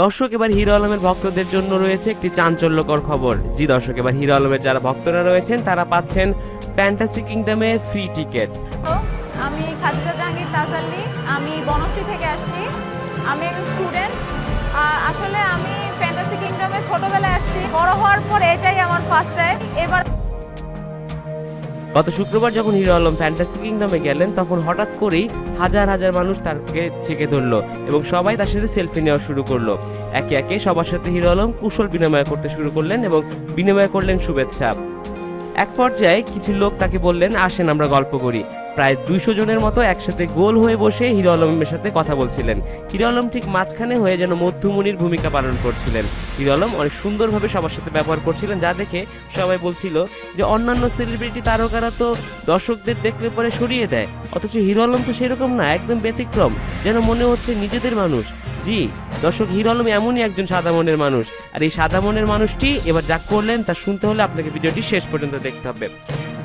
দর্শক, এবার হিরো আলমের ভক্তদের জন্য রয়েছে একটি চাঞ্চল্যকর খবর। জি দর্শক, এবার হিরো আলমের যারা ভক্তরা রয়েছেন, তারা পাচ্ছেন ফ্যান্টাসি কিংডমে ফ্রি টিকিট আমি খাদিজা জাহাঙ্গীর তাজাল্লি আমি বনশ্রী থেকে আসছি। আমি একজন স্টুডেন্ট আসলে আমি ফ্যান্টাসি কিংডমে ছোটবেলায় আসছি। বড় হওয়ার পর এটাই আমার ফার্স্ট টাইম এবার গত শুক্রবার যখন হিরো আলম ফ্যান্টাসি কিংডমে গেলেন, তখন হঠাৎ করেই হাজার হাজার মানুষ তাকে চেকে ধরলো এবং সবাই তার সাথে সেলফি নেওয়া শুরু করল। একে একে সবার সাথে হিরো আলম কুশল বিনিময় করতে শুরু করলেন এবং বিনিময় করলেন শুভেচ্ছা। এক পর্যায়ে কিছু লোক তাকে বললেন, আসেন, আমরা গল্প করি। প্রায় দুইশো জনের মতো একসাথে গোল হয়ে বসে হিরো আলমের সাথে কথা বলছিলেন। হিরো আলম ঠিক মাঝখানে হয়ে যেন মধ্যমণির ভূমিকা পালন করছিলেন। হিরো আলম অনেক সুন্দরভাবে সবার সাথে ব্যবহার করছিলেন, যা দেখে সবাই বলছিল যে অন্যান্য সেলিব্রিটি তারকারা তো দর্শকদের দেখলে পরে সরিয়ে দেয়। অথচ হিরো আলম তো সেরকম না, একদম ব্যতিক্রম। যেন মনে হচ্ছে নিজেদের মানুষ। জি, দর্শক, হিরো আলম এমনই একজন সাদা মনের মানুষ। আর এই সাদা মনের মানুষটি এবার যা করলেন তা শুনতে হলে আপনাকে ভিডিওটি শেষ পর্যন্ত দেখতে হবে।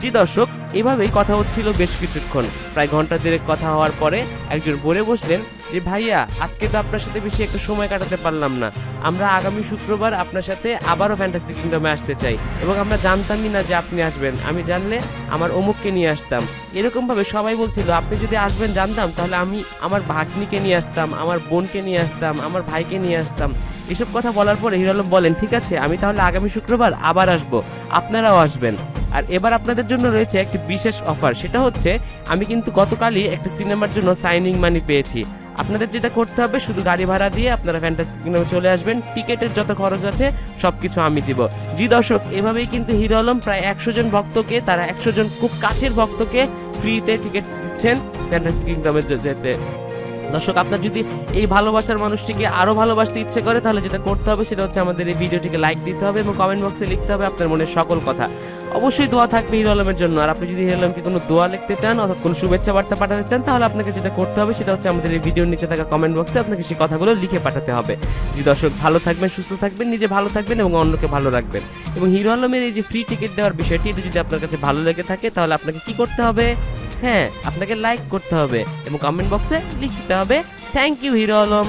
জি, দর্শক, এভাবেই কথা হচ্ছিল বেশ কিছুক্ষণ। প্রায় ঘণ্টা দেড়েক কথা হওয়ার পরে একজন বলে বসলেন যে, ভাইয়া, আজকে তো আপনার সাথে বেশি একটা সময় কাটাতে পারলাম না। আমরা আগামী শুক্রবার আপনার সাথে আবারও ফ্যান্টাসি কিংডমে আসতে চাই এবং আমরা জানতামই না যে আপনি আসবেন। আমি জানলে আমার অমুককে নিয়ে আসতাম। এরকমভাবে সবাই বলছিল, আপনি যদি আসবেন জানতাম, তাহলে আমি আমার ভাগ্নিকে নিয়ে আসতাম, আমার বোনকে নিয়ে আসতাম, আমার ভাইকে নিয়ে আসতাম। এসব কথা বলার পরে হিরো বলেন, ঠিক আছে, আমি তাহলে আগামী শুক্রবার আবার আসব। আপনারাও আসবেন। আর এবার আপনাদের জন্য রয়েছে একটি বিশেষ অফার সেটা হচ্ছে আমি কিন্তু গতকালই একটা সিনেমার জন্য সাইনিং মানি পেয়েছি। আপনাদের যেটা করতে হবে, শুধু গাড়ি ভাড়া দিয়ে আপনারা ফ্যান্টাসি কিংডমে চলে আসবেন, টিকেটের যত খরচ আছে সব কিছু আমি দিব। জি দর্শক, এভাবেই কিন্তু হিরো আলম প্রায় একশো জন ভক্তকে, তারা একশো জন খুব কাছের ভক্তকে ফ্রিতে টিকিট দিচ্ছেন ফ্যান্টাসি কিংডমে যেতে। দর্শক, আপনার যদি এই ভালোবাসার মানুষটিকে আরও ভালোবাসতে ইচ্ছে করে, তাহলে যেটা করতে হবে সেটা হচ্ছে আমাদের এই ভিডিওটিকে লাইক দিতে হবে এবং কমেন্ট বক্সে লিখতে হবে আপনার মনের সকল কথা। অবশ্যই দোয়া থাকবে হিরো আলমের জন্য। আর আপনি যদি হিরো আলমকে কোনো দোয়া লিখতে চান অথবা কোনো শুভেচ্ছা বার্তা পাঠাতে চান, তাহলে আপনাকে যেটা করতে হবে সেটা হচ্ছে আমাদের এই ভিডিওর নিচে থাকা কমেন্ট বক্সে আপনাকে সেই কথাগুলো লিখে পাঠাতে হবে। জি দর্শক, ভালো থাকবেন, সুস্থ থাকবেন, নিজে ভালো থাকবেন এবং অন্যকে ভালো রাখবেন। এবং হিরো আলমের এই যে ফ্রি টিকিট দেওয়ার বিষয়টি, এটা যদি আপনার কাছে ভালো লেগে থাকে, তাহলে আপনাকে কি করতে হবে? হ্যাঁ আপনাকে লাইক করতে হবে এবং কমেন্ট বক্সে লিখতে হবে থ্যাংক ইউ হিরো আলম